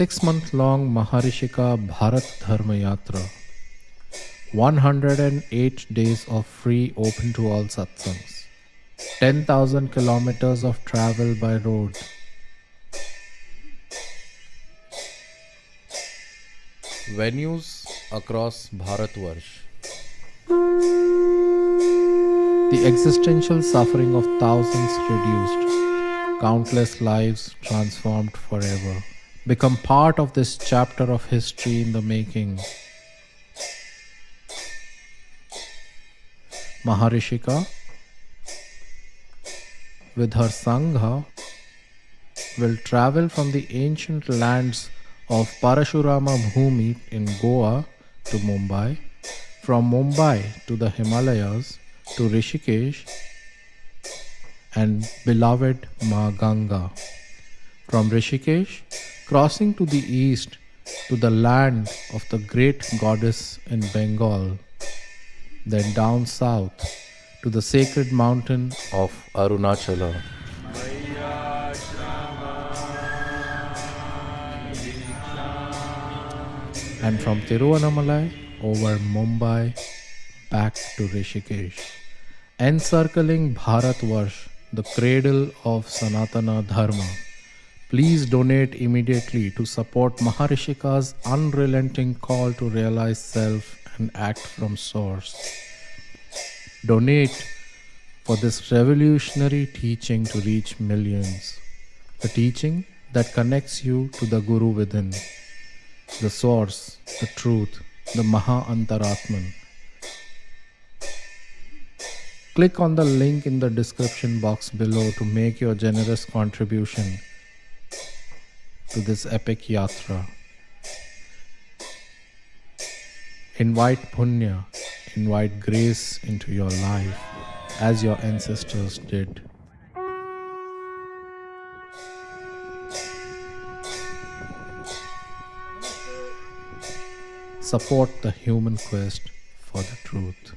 six month long Maharishika Bharat Dharma Yatra. 108 days of free open to all satsangs. 10,000 kilometers of travel by road. Venues across Bharatvarsh. The existential suffering of thousands reduced, countless lives transformed forever. Become part of this chapter of history in the making. Maharishika with her Sangha will travel from the ancient lands of Parashurama Bhumi in Goa to Mumbai, from Mumbai to the Himalayas to Rishikesh and beloved Ma Ganga. From Rishikesh, crossing to the east to the land of the great goddess in Bengal, then down south to the sacred mountain of Arunachala. And from Tiruvannamalai over Mumbai back to Rishikesh, encircling Bharatvarsh, the cradle of Sanatana Dharma. Please donate immediately to support Maharishika's unrelenting call to realize self and act from source. Donate for this revolutionary teaching to reach millions. A teaching that connects you to the Guru within, the source, the truth, the Maha Antaratman. Click on the link in the description box below to make your generous contribution to this epic yatra. Invite Punya, invite grace into your life as your ancestors did. Support the human quest for the truth.